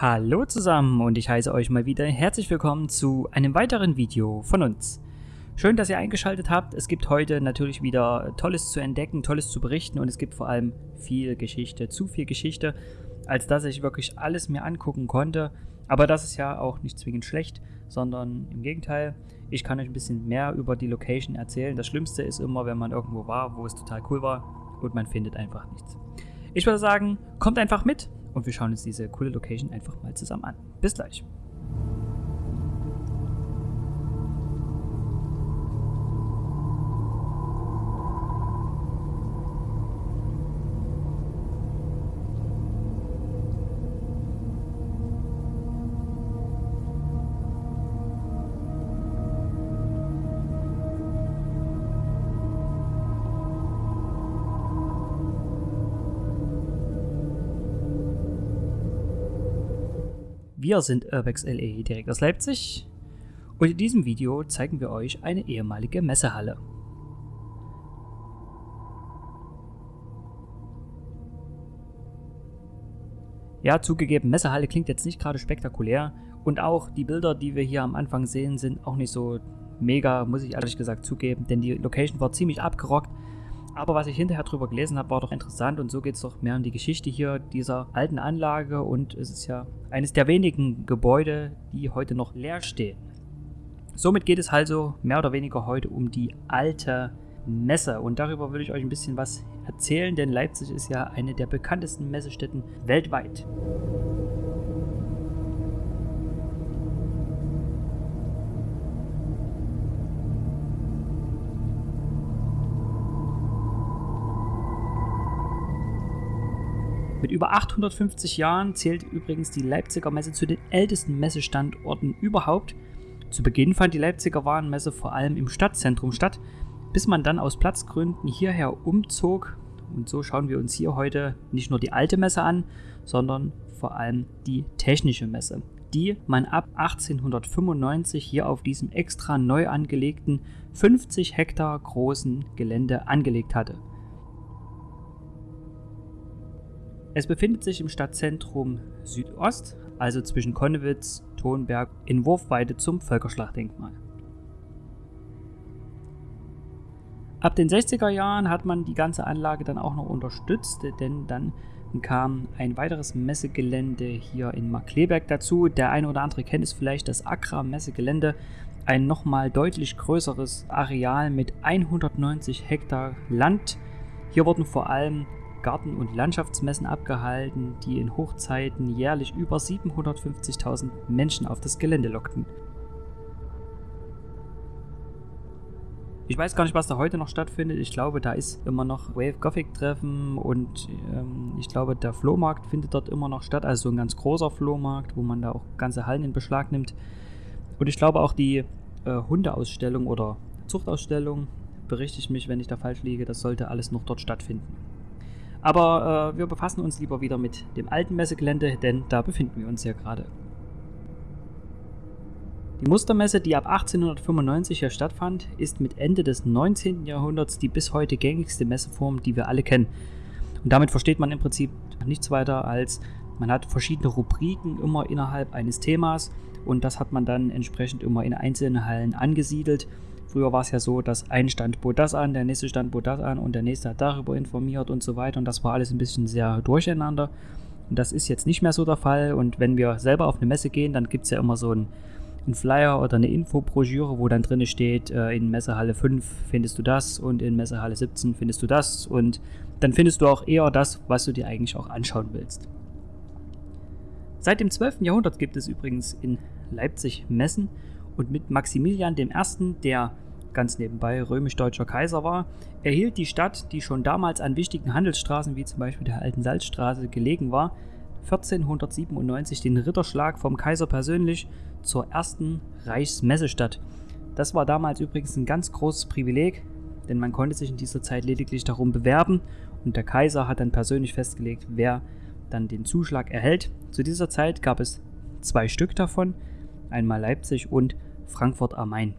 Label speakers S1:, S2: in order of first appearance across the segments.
S1: Hallo zusammen und ich heiße euch mal wieder herzlich willkommen zu einem weiteren Video von uns. Schön, dass ihr eingeschaltet habt. Es gibt heute natürlich wieder Tolles zu entdecken, Tolles zu berichten und es gibt vor allem viel Geschichte, zu viel Geschichte, als dass ich wirklich alles mir angucken konnte. Aber das ist ja auch nicht zwingend schlecht, sondern im Gegenteil, ich kann euch ein bisschen mehr über die Location erzählen. Das Schlimmste ist immer, wenn man irgendwo war, wo es total cool war und man findet einfach nichts. Ich würde sagen, kommt einfach mit und wir schauen uns diese coole Location einfach mal zusammen an. Bis gleich. Wir sind Urbex LE direkt aus Leipzig. Und in diesem Video zeigen wir euch eine ehemalige Messehalle. Ja, zugegeben, Messehalle klingt jetzt nicht gerade spektakulär. Und auch die Bilder, die wir hier am Anfang sehen, sind auch nicht so mega, muss ich ehrlich gesagt zugeben, denn die Location war ziemlich abgerockt aber was ich hinterher drüber gelesen habe, war doch interessant und so geht es doch mehr um die Geschichte hier dieser alten Anlage und es ist ja eines der wenigen Gebäude, die heute noch leer stehen. Somit geht es also mehr oder weniger heute um die alte Messe und darüber würde ich euch ein bisschen was erzählen, denn Leipzig ist ja eine der bekanntesten Messestätten weltweit. Über 850 Jahren zählt übrigens die Leipziger Messe zu den ältesten Messestandorten überhaupt. Zu Beginn fand die Leipziger Warenmesse vor allem im Stadtzentrum statt, bis man dann aus Platzgründen hierher umzog. Und so schauen wir uns hier heute nicht nur die alte Messe an, sondern vor allem die technische Messe, die man ab 1895 hier auf diesem extra neu angelegten 50 Hektar großen Gelände angelegt hatte. Es befindet sich im Stadtzentrum Südost, also zwischen Konnewitz, Tonberg, in Wurfweite zum Völkerschlachtdenkmal. Ab den 60er Jahren hat man die ganze Anlage dann auch noch unterstützt, denn dann kam ein weiteres Messegelände hier in Markleberg dazu. Der eine oder andere kennt es vielleicht, das Accra Messegelände, ein nochmal deutlich größeres Areal mit 190 Hektar Land. Hier wurden vor allem Garten- und Landschaftsmessen abgehalten, die in Hochzeiten jährlich über 750.000 Menschen auf das Gelände lockten. Ich weiß gar nicht, was da heute noch stattfindet. Ich glaube, da ist immer noch Wave Gothic Treffen und ähm, ich glaube, der Flohmarkt findet dort immer noch statt. Also so ein ganz großer Flohmarkt, wo man da auch ganze Hallen in Beschlag nimmt. Und ich glaube auch die äh, Hundeausstellung oder Zuchtausstellung, berichte ich mich, wenn ich da falsch liege, das sollte alles noch dort stattfinden. Aber äh, wir befassen uns lieber wieder mit dem alten Messegelände, denn da befinden wir uns ja gerade. Die Mustermesse, die ab 1895 hier stattfand, ist mit Ende des 19. Jahrhunderts die bis heute gängigste Messeform, die wir alle kennen. Und damit versteht man im Prinzip nichts weiter als, man hat verschiedene Rubriken immer innerhalb eines Themas und das hat man dann entsprechend immer in einzelnen Hallen angesiedelt Früher war es ja so, dass ein Stand bot das an, der nächste Stand bot das an und der nächste hat darüber informiert und so weiter. Und das war alles ein bisschen sehr durcheinander. Und das ist jetzt nicht mehr so der Fall. Und wenn wir selber auf eine Messe gehen, dann gibt es ja immer so einen, einen Flyer oder eine Infobroschüre, wo dann drin steht, äh, in Messehalle 5 findest du das und in Messehalle 17 findest du das. Und dann findest du auch eher das, was du dir eigentlich auch anschauen willst. Seit dem 12. Jahrhundert gibt es übrigens in Leipzig Messen und mit Maximilian I., der ganz nebenbei römisch-deutscher Kaiser war, erhielt die Stadt, die schon damals an wichtigen Handelsstraßen wie zum Beispiel der Alten Salzstraße gelegen war, 1497 den Ritterschlag vom Kaiser persönlich zur ersten Reichsmessestadt. Das war damals übrigens ein ganz großes Privileg, denn man konnte sich in dieser Zeit lediglich darum bewerben und der Kaiser hat dann persönlich festgelegt, wer dann den Zuschlag erhält. Zu dieser Zeit gab es zwei Stück davon, einmal Leipzig und Frankfurt am Main.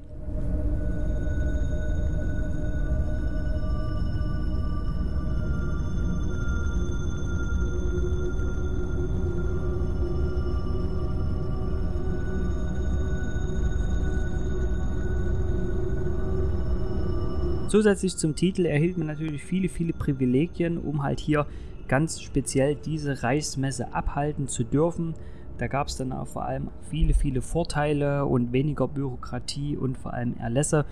S1: Zusätzlich zum Titel erhielt man natürlich viele, viele Privilegien, um halt hier ganz speziell diese Reichsmesse abhalten zu dürfen. Da gab es dann auch vor allem viele, viele Vorteile und weniger Bürokratie und vor allem Erlässe,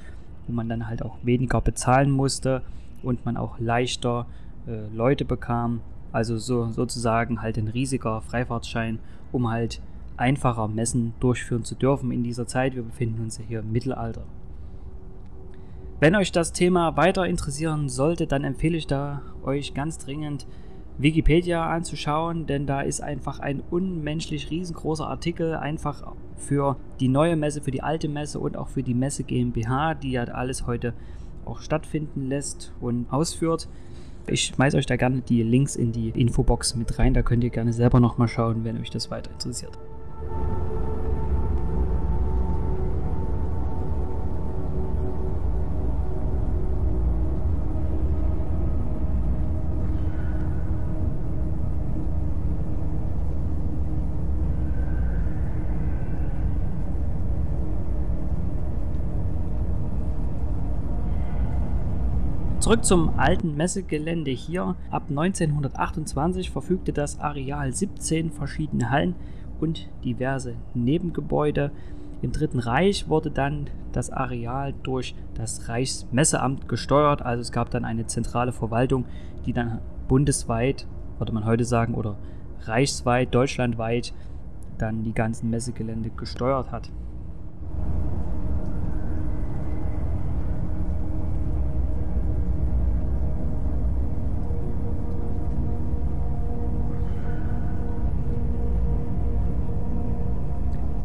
S1: wo man dann halt auch weniger bezahlen musste und man auch leichter äh, Leute bekam. Also so, sozusagen halt ein riesiger Freifahrtschein, um halt einfacher Messen durchführen zu dürfen in dieser Zeit. Wir befinden uns ja hier im Mittelalter. Wenn euch das Thema weiter interessieren sollte, dann empfehle ich da euch ganz dringend Wikipedia anzuschauen, denn da ist einfach ein unmenschlich riesengroßer Artikel einfach für die neue Messe, für die alte Messe und auch für die Messe GmbH, die ja alles heute auch stattfinden lässt und ausführt. Ich schmeiße euch da gerne die Links in die Infobox mit rein, da könnt ihr gerne selber nochmal schauen, wenn euch das weiter interessiert. Zurück zum alten Messegelände hier. Ab 1928 verfügte das Areal 17 verschiedene Hallen und diverse Nebengebäude. Im Dritten Reich wurde dann das Areal durch das Reichsmesseamt gesteuert. Also es gab dann eine zentrale Verwaltung, die dann bundesweit, würde man heute sagen, oder reichsweit, deutschlandweit dann die ganzen Messegelände gesteuert hat.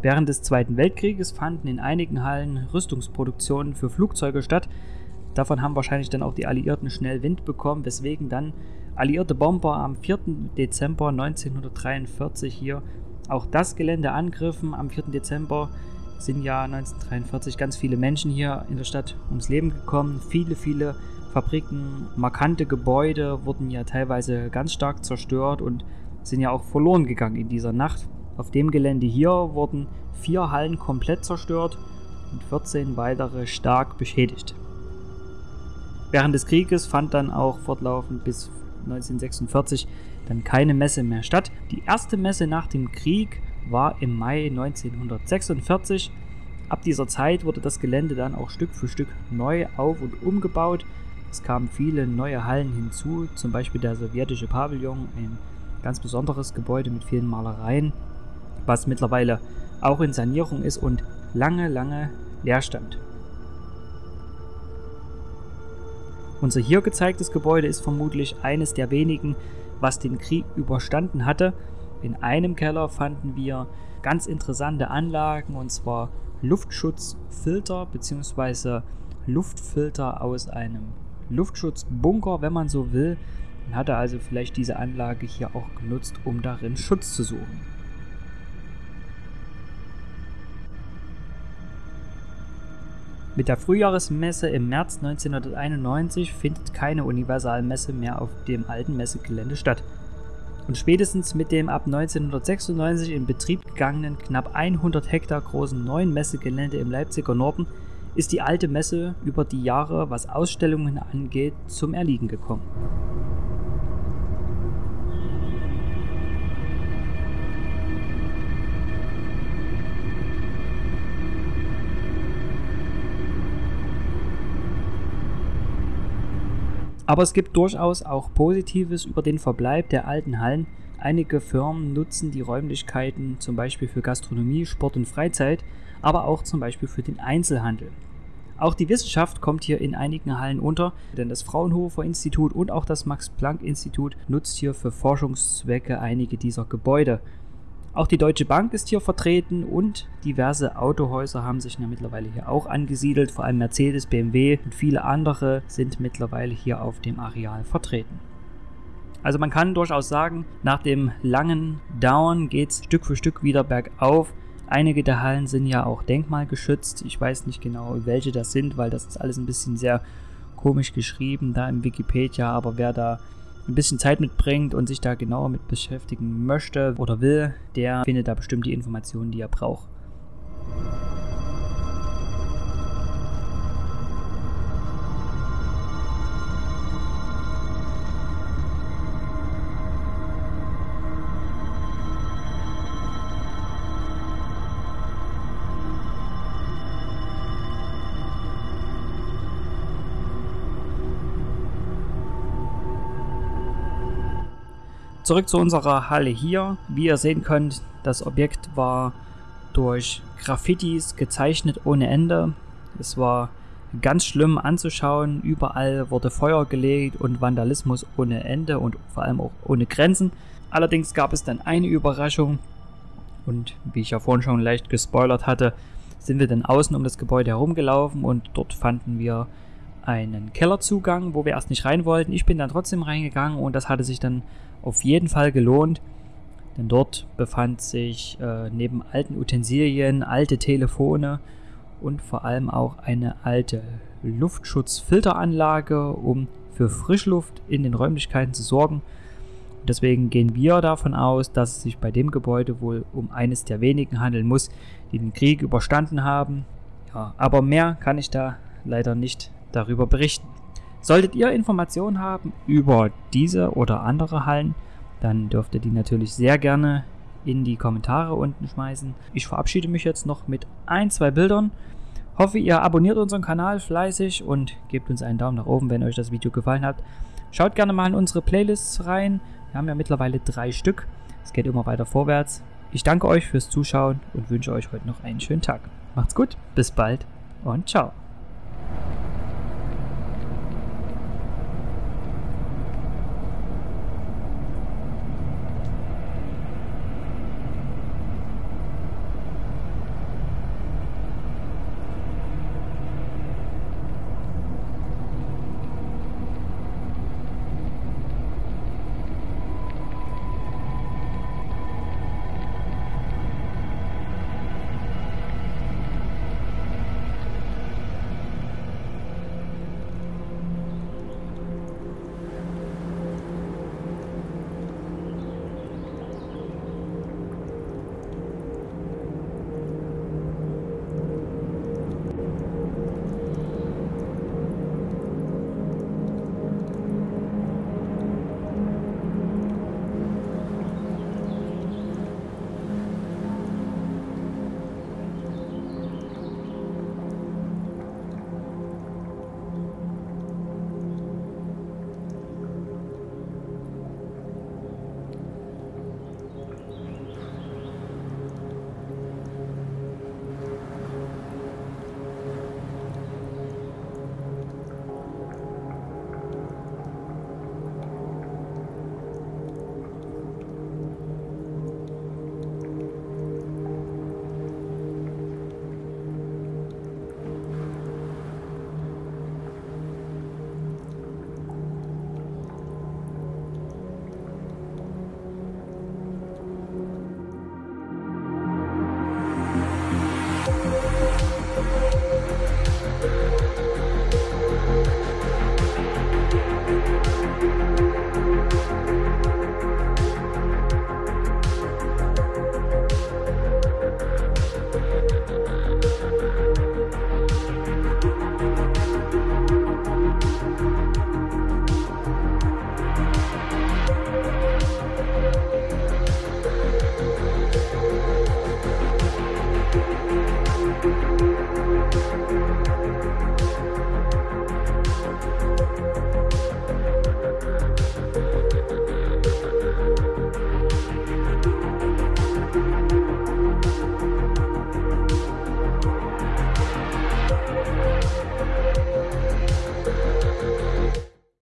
S1: Während des Zweiten Weltkrieges fanden in einigen Hallen Rüstungsproduktionen für Flugzeuge statt. Davon haben wahrscheinlich dann auch die Alliierten schnell Wind bekommen, weswegen dann alliierte Bomber am 4. Dezember 1943 hier auch das Gelände angriffen. Am 4. Dezember sind ja 1943 ganz viele Menschen hier in der Stadt ums Leben gekommen. Viele, viele Fabriken, markante Gebäude wurden ja teilweise ganz stark zerstört und sind ja auch verloren gegangen in dieser Nacht. Auf dem Gelände hier wurden vier Hallen komplett zerstört und 14 weitere stark beschädigt. Während des Krieges fand dann auch fortlaufend bis 1946 dann keine Messe mehr statt. Die erste Messe nach dem Krieg war im Mai 1946. Ab dieser Zeit wurde das Gelände dann auch Stück für Stück neu auf- und umgebaut. Es kamen viele neue Hallen hinzu, zum Beispiel der sowjetische Pavillon, ein ganz besonderes Gebäude mit vielen Malereien was mittlerweile auch in Sanierung ist und lange, lange leer stand. Unser hier gezeigtes Gebäude ist vermutlich eines der wenigen, was den Krieg überstanden hatte. In einem Keller fanden wir ganz interessante Anlagen und zwar Luftschutzfilter bzw. Luftfilter aus einem Luftschutzbunker, wenn man so will. Man hatte also vielleicht diese Anlage hier auch genutzt, um darin Schutz zu suchen. Mit der Frühjahresmesse im März 1991 findet keine Universalmesse mehr auf dem alten Messegelände statt. Und spätestens mit dem ab 1996 in Betrieb gegangenen knapp 100 Hektar großen neuen Messegelände im Leipziger Norden ist die alte Messe über die Jahre, was Ausstellungen angeht, zum Erliegen gekommen. Aber es gibt durchaus auch Positives über den Verbleib der alten Hallen. Einige Firmen nutzen die Räumlichkeiten zum Beispiel für Gastronomie, Sport und Freizeit, aber auch zum Beispiel für den Einzelhandel. Auch die Wissenschaft kommt hier in einigen Hallen unter, denn das Fraunhofer Institut und auch das Max Planck Institut nutzt hier für Forschungszwecke einige dieser Gebäude. Auch die Deutsche Bank ist hier vertreten und diverse Autohäuser haben sich ja mittlerweile hier auch angesiedelt. Vor allem Mercedes, BMW und viele andere sind mittlerweile hier auf dem Areal vertreten. Also man kann durchaus sagen, nach dem langen Down geht es Stück für Stück wieder bergauf. Einige der Hallen sind ja auch denkmalgeschützt. Ich weiß nicht genau, welche das sind, weil das ist alles ein bisschen sehr komisch geschrieben da im Wikipedia. Aber wer da ein bisschen Zeit mitbringt und sich da genauer mit beschäftigen möchte oder will, der findet da bestimmt die Informationen, die er braucht. Zurück zu unserer Halle hier. Wie ihr sehen könnt, das Objekt war durch Graffitis gezeichnet ohne Ende. Es war ganz schlimm anzuschauen. Überall wurde Feuer gelegt und Vandalismus ohne Ende und vor allem auch ohne Grenzen. Allerdings gab es dann eine Überraschung und wie ich ja vorhin schon leicht gespoilert hatte, sind wir dann außen um das Gebäude herumgelaufen und dort fanden wir einen Kellerzugang, wo wir erst nicht rein wollten. Ich bin dann trotzdem reingegangen und das hatte sich dann auf jeden Fall gelohnt, denn dort befand sich äh, neben alten Utensilien, alte Telefone und vor allem auch eine alte Luftschutzfilteranlage, um für Frischluft in den Räumlichkeiten zu sorgen. Und deswegen gehen wir davon aus, dass es sich bei dem Gebäude wohl um eines der wenigen handeln muss, die den Krieg überstanden haben. Ja, aber mehr kann ich da leider nicht darüber berichten. Solltet ihr Informationen haben über diese oder andere Hallen, dann dürft ihr die natürlich sehr gerne in die Kommentare unten schmeißen. Ich verabschiede mich jetzt noch mit ein, zwei Bildern. Hoffe, ihr abonniert unseren Kanal fleißig und gebt uns einen Daumen nach oben, wenn euch das Video gefallen hat. Schaut gerne mal in unsere Playlists rein. Wir haben ja mittlerweile drei Stück. Es geht immer weiter vorwärts. Ich danke euch fürs Zuschauen und wünsche euch heute noch einen schönen Tag. Macht's gut, bis bald und ciao.